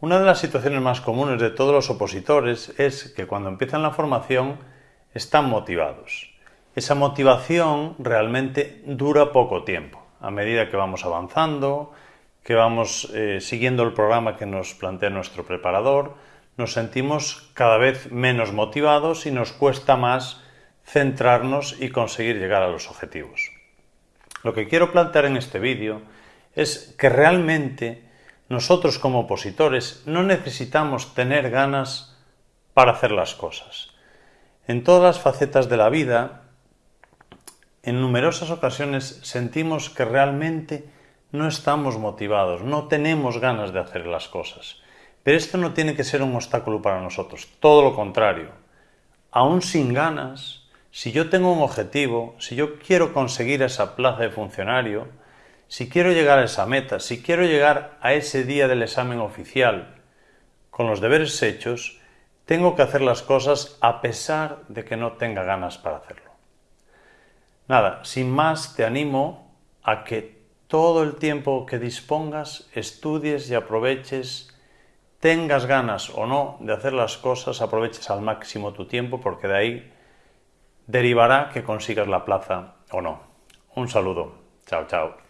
Una de las situaciones más comunes de todos los opositores es que cuando empiezan la formación están motivados. Esa motivación realmente dura poco tiempo. A medida que vamos avanzando, que vamos eh, siguiendo el programa que nos plantea nuestro preparador, nos sentimos cada vez menos motivados y nos cuesta más centrarnos y conseguir llegar a los objetivos. Lo que quiero plantear en este vídeo es que realmente nosotros como opositores no necesitamos tener ganas para hacer las cosas. En todas las facetas de la vida, en numerosas ocasiones sentimos que realmente no estamos motivados, no tenemos ganas de hacer las cosas. Pero esto no tiene que ser un obstáculo para nosotros, todo lo contrario. Aún sin ganas, si yo tengo un objetivo, si yo quiero conseguir esa plaza de funcionario, si quiero llegar a esa meta, si quiero llegar a ese día del examen oficial con los deberes hechos, tengo que hacer las cosas a pesar de que no tenga ganas para hacerlo. Nada, sin más te animo a que todo el tiempo que dispongas estudies y aproveches, tengas ganas o no de hacer las cosas, aproveches al máximo tu tiempo porque de ahí derivará que consigas la plaza o no. Un saludo. Chao, chao.